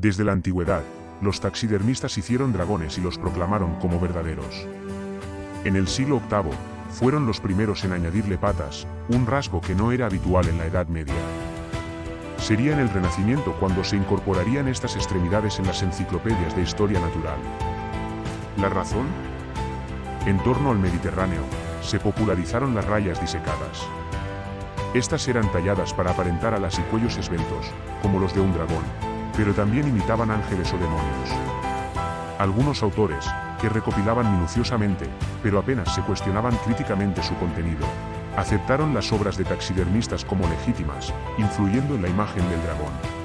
Desde la antigüedad, los taxidermistas hicieron dragones y los proclamaron como verdaderos. En el siglo VIII, fueron los primeros en añadirle patas, un rasgo que no era habitual en la Edad Media. Sería en el Renacimiento cuando se incorporarían estas extremidades en las enciclopedias de historia natural. ¿La razón? En torno al Mediterráneo, se popularizaron las rayas disecadas. Estas eran talladas para aparentar alas y cuellos esbeltos, como los de un dragón, pero también imitaban ángeles o demonios. Algunos autores, que recopilaban minuciosamente, pero apenas se cuestionaban críticamente su contenido, aceptaron las obras de taxidermistas como legítimas, influyendo en la imagen del dragón.